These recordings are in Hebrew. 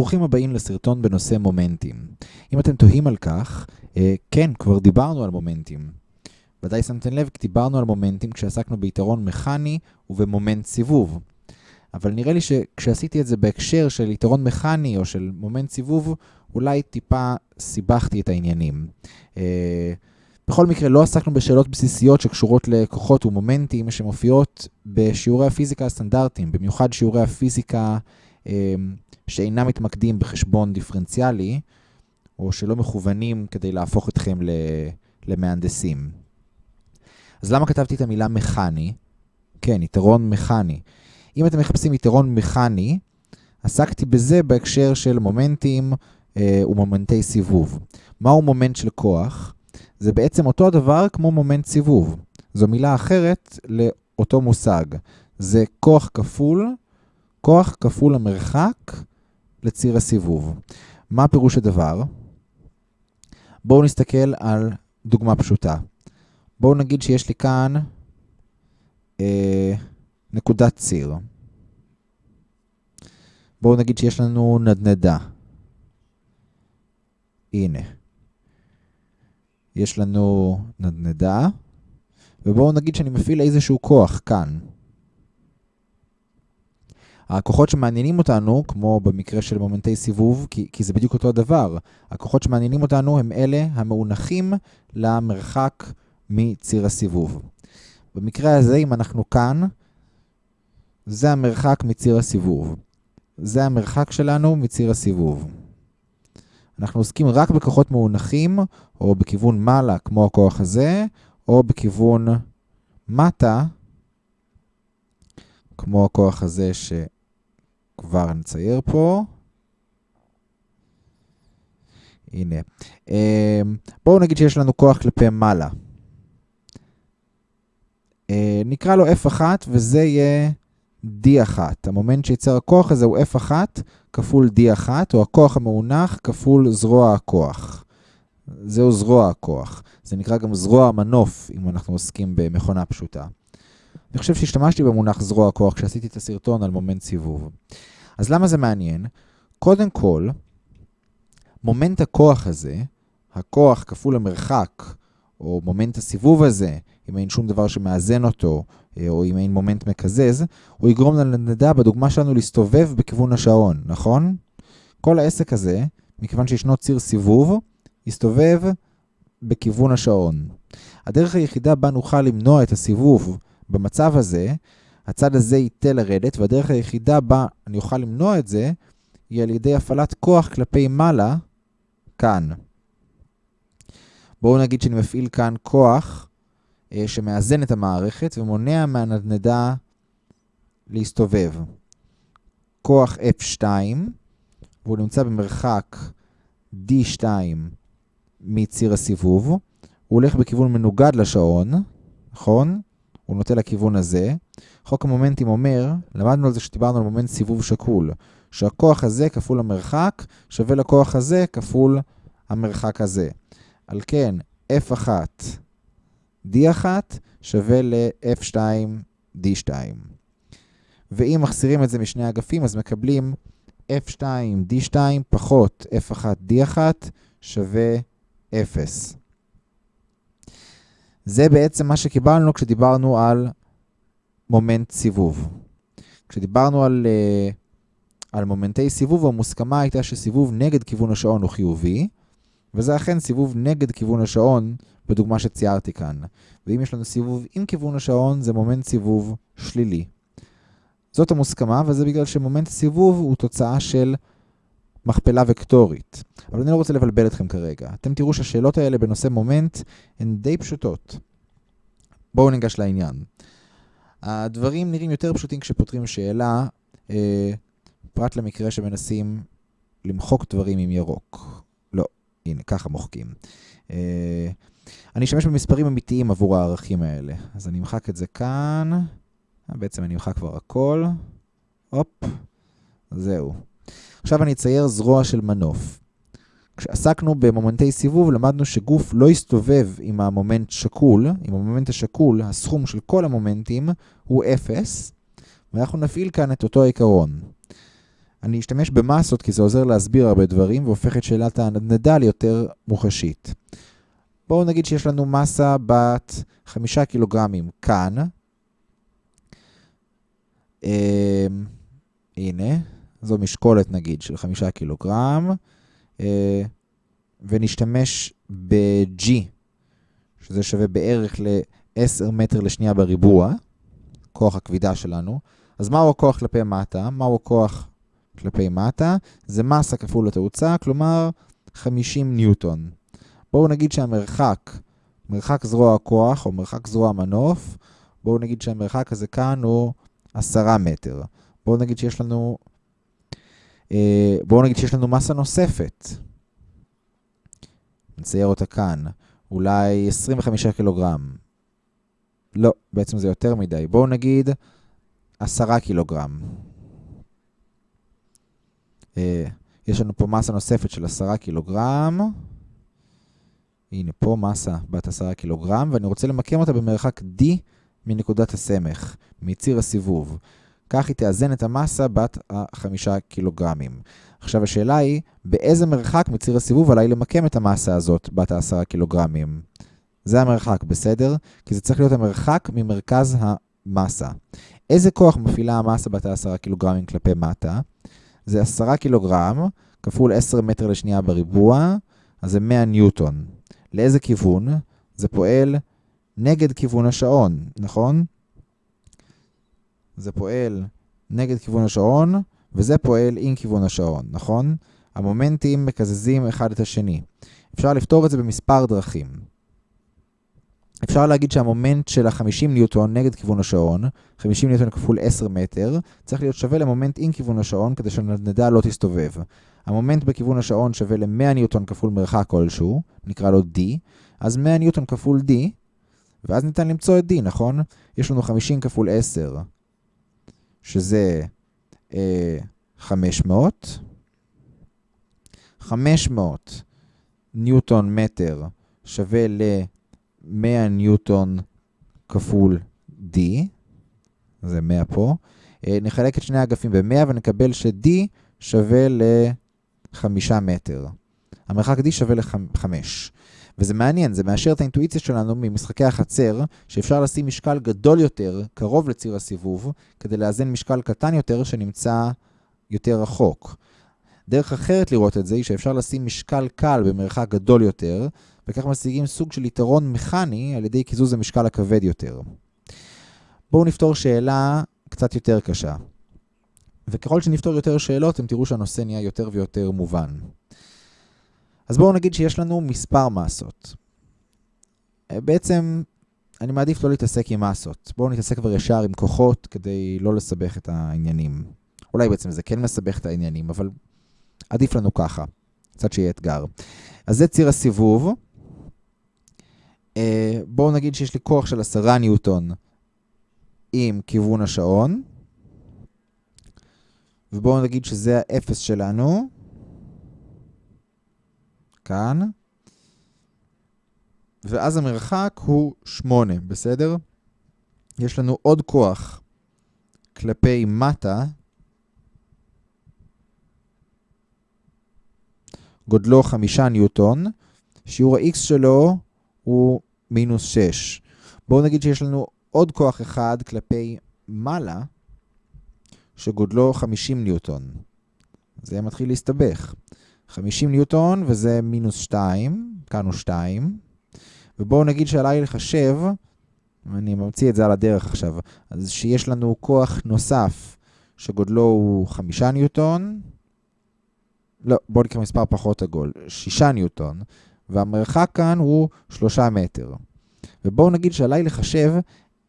ברוכים הבאים לסרטון בנושא מומנטים. אם אתם תוהים על כך, אה, כן, כבר דיברנו על מומנטים. ודאי שמתם לב, דיברנו על מומנטים כשעסקנו ביתרון מכני ובמומנט סיבוב. אבל נראה לי שכשעשיתי את זה בהקשר של יתרון מכני או של מומנט סיבוב, אולי טיפה סיבכתי את העניינים. אה, בכל מקרה, לא עסקנו בשאלות בסיסיות שקשורות לכוחות ומומנטים שמופיעות בשיעורי הפיזיקה הסטנדרטיים, במיוחד שיעורי הפיזיקה שאינם מתמקדים בחשבון דיפרנציאלי, או שלא מכוונים כדי להפוך אתכם למהנדסים. אז למה כתבתי את המילה מכני? כן, יתרון מכני. אם אתם מחפשים יתרון מכני, עסקתי בזה בהקשר של מומנטים אה, ומומנטי סיבוב. מהו מומנט של כוח? זה בעצם אותו הדבר כמו מומנט סיבוב. זו מילה אחרת לאותו מושג. זה כוח כפול, כוח כפול המרחק לציר הסיבוב. מה פירוש הדבר? בואו נסתכל על דוגמה פשוטה. בואו נגיד שיש לי כאן אה, נקודת ציר. בואו נגיד שיש לנו נדנדה. הנה. יש לנו נדנדה, ובואו נגיד שאני מפעיל איזשהו כוח כאן. הכוחות שמעניינים אותנו, כמו במקרה של מומנטי סיבוב, כי, כי זה בדיוק אותו הדבר, הכוחות שמעניינים אותנו הם אלה המאונחים למרחק מציר הסיבוב. במקרה הזה, אם אנחנו כאן, זה המרחק מציר הסיבוב. זה המרחק שלנו מציר הסיבוב. אנחנו עוסקים רק בכוחות מאונחים, או בכיוון מעלה, כמו הכוח הזה, או בכיוון מטה, כמו הכוח הזה שכבר נצייר פה. הנה. אמ, בואו נגיד שיש לנו כוח כלפי מעלה. אה, נקרא לו F1, וזה יהיה D1. המומנט שייצר הכוח הזה הוא F1 כפול D1, או הכוח המאונך כפול זרוע הכוח. זהו זרוע הכוח. זה נקרא גם זרוע המנוף, אם אנחנו עוסקים במכונה פשוטה. אני חושב שהשתמשתי במונח זרוע הכוח כשעשיתי את הסרטון על מומנט סיבוב. אז למה זה מעניין? קודם כל, מומנט הכוח הזה, הכוח כפול המרחק, או מומנט הסיבוב הזה, אם אין שום דבר שמאזן אותו, אה, או אם אין מומנט מקזז, הוא יגרום לנדע בדוגמה שלנו להסתובב בכיוון השעון, נכון? כל העסק הזה, מכיוון שישנו ציר סיבוב, יסתובב בכיוון השעון. הדרך היחידה בה נוכל למנוע את הסיבוב במצב הזה, הצד הזה ייתה לרדת, והדרך היחידה בה אני אוכל למנוע את זה, היא על ידי הפעלת כוח כלפי מעלה, כאן. בואו נגיד שאני מפעיל כאן כוח אה, שמאזן את המערכת ומונע מהנדנדה להסתובב. כוח F2, והוא נמצא במרחק D2 מציר הסיבוב. הוא הולך בכיוון מנוגד לשעון, נכון? הוא נוטה לכיוון הזה. חוק המומנטים אומר, למדנו על זה שדיברנו על מומנט סיבוב שקול, שהכוח הזה כפול המרחק שווה לכוח הזה כפול המרחק הזה. על כן, F1 D1 שווה ל-F2 D2. ואם מחסירים את זה משני אגפים, אז מקבלים F2 D2 פחות F1 D1 שווה 0. זה בעצם מה שקיבלנו כשדיברנו על מומנט סיבוב. כשדיברנו על, uh, על מומנטי סיבוב, המוסכמה הייתה שסיבוב נגד כיוון השעון הוא חיובי, וזה אכן סיבוב נגד כיוון השעון בדוגמה שציירתי כאן. ואם יש לנו סיבוב עם כיוון השעון, זה מומנט סיבוב שלילי. זאת המוסכמה, וזה בגלל שמומנט סיבוב הוא תוצאה של מכפלה וקטורית. אבל אני לא רוצה לבלבל אתכם כרגע. אתם תראו שהשאלות האלה בנושא מומנט הן די פשוטות. בואו ניגש לעניין. הדברים נראים יותר פשוטים כשפותרים שאלה, אה, פרט למקרה שמנסים למחוק דברים עם ירוק. לא, הנה, ככה מוחקים. אה, אני אשתמש במספרים אמיתיים עבור הערכים האלה. אז אני אמחק את זה כאן. בעצם אני אמחק כבר הכל. הופ, זהו. עכשיו אני אצייר זרוע של מנוף. כשעסקנו במומנטי סיבוב, למדנו שגוף לא יסתובב אם המומנט שקול. אם המומנט השקול, הסכום של כל המומנטים הוא 0, ואנחנו נפעיל כאן את אותו עיקרון. אני אשתמש במסות כי זה עוזר להסביר הרבה דברים והופך את שאלת הנדנדה ליותר מוחשית. בואו נגיד שיש לנו מסה בת 5 קילוגרמים כאן. אה, הנה, זו משקולת נגיד של 5 קילוגרם, אה, ונשתמש ב-G, שזה שווה בערך ל-10 מטר לשנייה בריבוע, כוח הכבידה שלנו. אז מהו הכוח כלפי מטה? מהו הכוח כלפי מטה? זה מסה כפול התאוצה, כלומר 50 ניוטון. בואו נגיד שהמרחק, מרחק זרוע הכוח או מרחק זרוע המנוף, בואו נגיד שהמרחק הזה כאן הוא 10 מטר. בואו נגיד שיש לנו, בואו נגיד שיש לנו מסה נוספת. נצייר אותה כאן. אולי 25 קילוגרם. לא, בעצם זה יותר מדי. בואו נגיד 10 קילוגרם. אה, יש לנו פה מסה נוספת של 10 קילוגרם. הנה פה מסה בת 10 קילוגרם, ואני רוצה למקם אותה במרחק D מנקודת הסמך, מציר הסיבוב. כך היא תאזן את המסה בת ה-5 קילוגרמים. עכשיו השאלה היא, באיזה מרחק מציר הסיבוב עליי למקם את המסה הזאת בת ה-10 קילוגרמים? זה המרחק, בסדר? כי זה צריך להיות המרחק ממרכז המסה. איזה כוח מפעילה המסה בת ה-10 קילוגרמים כלפי מטה? זה 10 קילוגרם כפול 10 מטר לשנייה בריבוע, אז זה 100 ניוטון. לאיזה כיוון? זה פועל נגד כיוון השעון, נכון? זה פועל נגד כיוון השעון, וזה פועל עם כיוון השעון, נכון? המומנטים מקזזים אחד את השני. אפשר לפתור את זה במספר דרכים. אפשר להגיד שהמומנט של ה-50 ניוטון נגד כיוון השעון, 50 ניוטון כפול 10 מטר, צריך להיות שווה למומנט עם כיוון השעון כדי שהנדנדה לא תסתובב. המומנט בכיוון השעון שווה ל-100 ניוטון כפול מרחק כלשהו, נקרא לו D, אז 100 ניוטון כפול D, ואז ניתן למצוא את D, נכון? יש לנו 50 כפול 10, שזה אה, 500. 500 ניוטון מטר שווה ל-100 ניוטון כפול D, זה 100 פה. אה, נחלק את שני האגפים ב-100 ונקבל ש-D שווה ל-5 מטר. המרחק D שווה ל-5. וזה מעניין, זה מאשר את האינטואיציה שלנו ממשחקי החצר, שאפשר לשים משקל גדול יותר, קרוב לציר הסיבוב, כדי לאזן משקל קטן יותר שנמצא יותר רחוק. דרך אחרת לראות את זה היא שאפשר לשים משקל קל במרחק גדול יותר, וכך משיגים סוג של יתרון מכני על ידי קיזוז המשקל הכבד יותר. בואו נפתור שאלה קצת יותר קשה. וככל שנפתור יותר שאלות, אתם תראו שהנושא נהיה יותר ויותר מובן. אז בואו נגיד שיש לנו מספר מסות. אה, בעצם, אני מעדיף לא להתעסק עם מסות. בואו נתעסק כבר ישר עם כוחות כדי לא לסבך את העניינים. אולי בעצם זה כן מסבך את העניינים, אבל עדיף לנו ככה. קצת שיהיה אתגר. אז זה ציר הסיבוב. אה, בואו נגיד שיש לי כוח של 10 ניוטון עם כיוון השעון. ובואו נגיד שזה האפס שלנו. כאן. ואז המרחק הוא 8, בסדר? יש לנו עוד כוח כלפי מטה. גודלו 5 ניוטון, שיעור ה-x שלו הוא מינוס 6. בואו נגיד שיש לנו עוד כוח אחד כלפי מעלה, שגודלו 50 ניוטון. זה מתחיל להסתבך. 50 ניוטון, וזה מינוס 2, כאן הוא 2. ובואו נגיד שעליי לחשב, אני ממציא את זה על הדרך עכשיו, אז שיש לנו כוח נוסף שגודלו הוא 5 ניוטון, לא, בואו נקרא מספר פחות עגול, 6 ניוטון, והמרחק כאן הוא 3 מטר. ובואו נגיד שעליי לחשב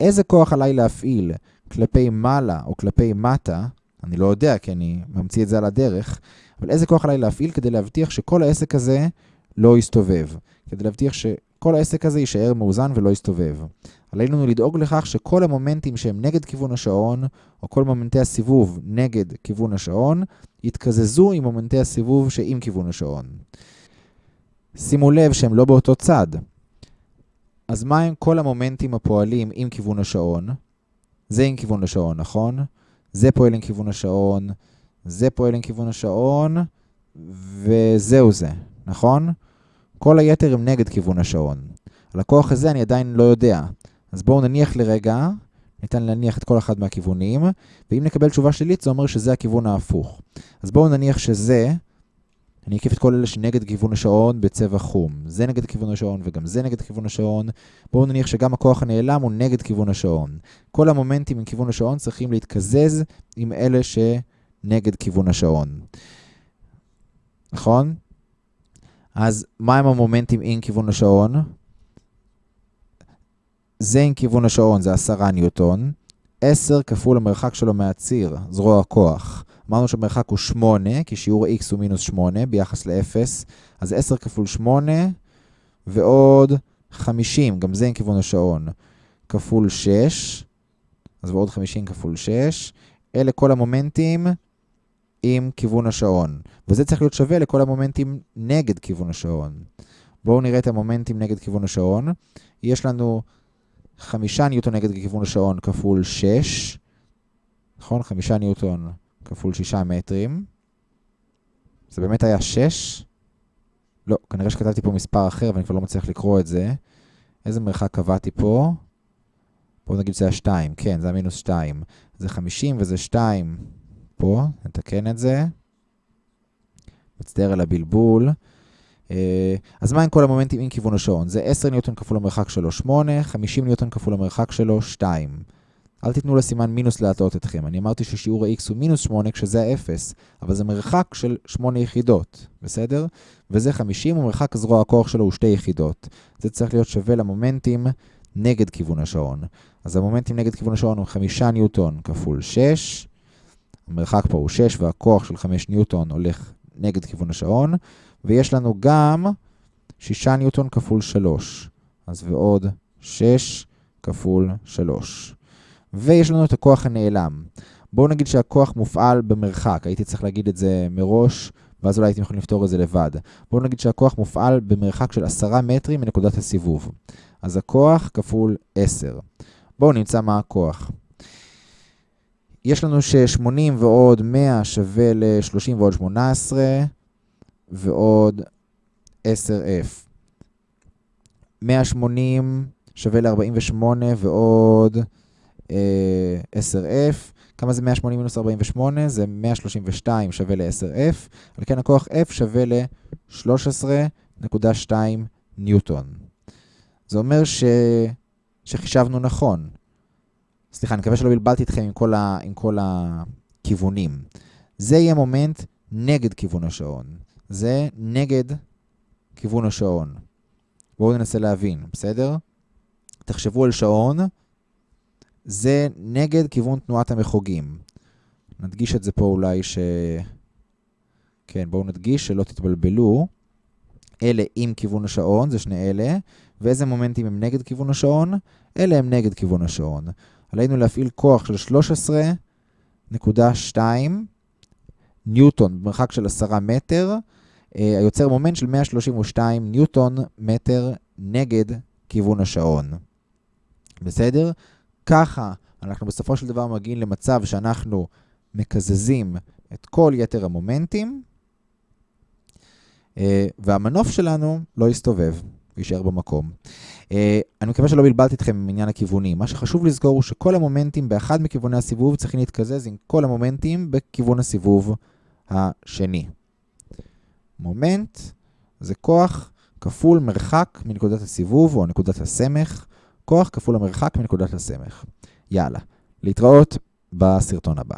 איזה כוח עליי להפעיל כלפי מעלה או כלפי מטה, אני לא יודע כי אני ממציא את זה על הדרך, אבל איזה כוח עליי להפעיל כדי להבטיח שכל העסק הזה לא יסתובב, כדי להבטיח שכל העסק הזה יישאר מאוזן ולא יסתובב. עלינו לדאוג לכך שכל המומנטים שהם נגד כיוון השעון, או כל מומנטי הסיבוב נגד כיוון השעון, יתקזזו עם מומנטי הסיבוב שעם כיוון השעון. שימו לב שהם לא באותו צד. אז מה הם כל המומנטים הפועלים עם כיוון השעון? זה עם כיוון השעון, נכון? זה פועל עם כיוון השעון, זה פועל עם כיוון השעון, וזהו זה, נכון? כל היתר הם נגד כיוון השעון. על הכוח הזה אני עדיין לא יודע. אז בואו נניח לרגע, ניתן להניח את כל אחד מהכיוונים, ואם נקבל תשובה שלילית זה אומר שזה הכיוון ההפוך. אז בואו נניח שזה, אני אקיף את כל אלה שנגד כיוון השעון בצבע חום. זה נגד כיוון השעון וגם זה נגד כיוון השעון. בואו נניח שגם הכוח הנעלם הוא נגד כיוון השעון. כל המומנטים עם כיוון השעון צריכים להתקזז עם אלה שנגד כיוון השעון. נכון? אז מה הם המומנטים עם כיוון השעון? זה עם כיוון השעון, זה 10 ניוטון. 10 כפול המרחק שלו מהציר, זרוע הכוח. אמרנו שהמרחק הוא 8, כי שיעור x הוא מינוס 8 ביחס ל-0. אז 10 כפול 8 ועוד 50, גם זה עם כיוון השעון, כפול 6. אז ועוד 50 כפול 6. אלה כל המומנטים עם כיוון השעון. וזה צריך להיות שווה לכל המומנטים נגד כיוון השעון. בואו נראה את המומנטים נגד כיוון השעון. יש לנו 5 ניוטון נגד כיוון השעון כפול 6. נכון? 5 ניוטון כפול 6 מטרים. זה באמת היה 6? לא, כנראה שכתבתי פה מספר אחר ואני כבר לא מצליח לקרוא את זה. איזה מרחק קבעתי פה? בואו נגיד שזה היה 2. כן, זה היה מינוס 2. זה 50 וזה 2 פה, נתקן את זה. מצטער על הבלבול. אז מה עם כל המומנטים עם כיוון השעון? זה 10 ניוטון כפול המרחק שלו 8, 50 ניוטון כפול המרחק שלו 2. אל תיתנו לסימן מינוס להטעות אתכם. אני אמרתי ששיעור ה-x הוא מינוס 8 כשזה ה-0, אבל זה מרחק של 8 יחידות, בסדר? וזה 50, ומרחק זרוע הכוח שלו הוא 2 יחידות. זה צריך להיות שווה למומנטים נגד כיוון השעון. אז המומנטים נגד כיוון השעון הוא 5 ניוטון כפול 6. המרחק פה הוא 6, והכוח של 5 ניוטון הולך נגד כיוון השעון. ויש לנו גם 6 ניוטון כפול 3. אז ועוד 6 כפול 3. ויש לנו את הכוח הנעלם. בואו נגיד שהכוח מופעל במרחק, הייתי צריך להגיד את זה מראש, ואז אולי הייתם יכולים לפתור את זה לבד. בואו נגיד שהכוח מופעל במרחק של 10 מטרים מנקודת הסיבוב. אז הכוח כפול 10. בואו נמצא מה הכוח. יש לנו ש-80 ועוד 100 שווה ל-30 ועוד 18, ועוד 10F. 180 שווה ל-48 ועוד 10F. כמה זה 180 מינוס 48? זה 132 שווה ל-10F. על כן הכוח F שווה ל-13.2 ניוטון. זה אומר ש... שחישבנו נכון. סליחה, אני מקווה שלא בלבלתי אתכם עם כל, ה... עם כל הכיוונים. זה יהיה מומנט נגד כיוון השעון. זה נגד כיוון השעון. בואו ננסה להבין, בסדר? תחשבו על שעון. זה נגד כיוון תנועת המחוגים. נדגיש את זה פה אולי ש... כן, בואו נדגיש שלא תתבלבלו. אלה עם כיוון השעון, זה שני אלה. ואיזה מומנטים הם נגד כיוון השעון? אלה הם נגד כיוון השעון. עלינו להפעיל כוח של 13.2 ניוטון במרחק של 10 מטר, היוצר מומנט של 132 ניוטון מטר נגד כיוון השעון. בסדר? ככה אנחנו בסופו של דבר מגיעים למצב שאנחנו מקזזים את כל יתר המומנטים, והמנוף שלנו לא יסתובב, יישאר במקום. אני מקווה שלא בלבלתי אתכם עם עניין הכיוונים. מה שחשוב לזכור הוא שכל המומנטים באחד מכיווני הסיבוב צריכים להתקזז עם כל המומנטים בכיוון הסיבוב השני. מומנט זה כוח כפול מרחק מנקודת הסיבוב או נקודת הסמך, כוח כפול המרחק מנקודת הסמך. יאללה, להתראות בסרטון הבא.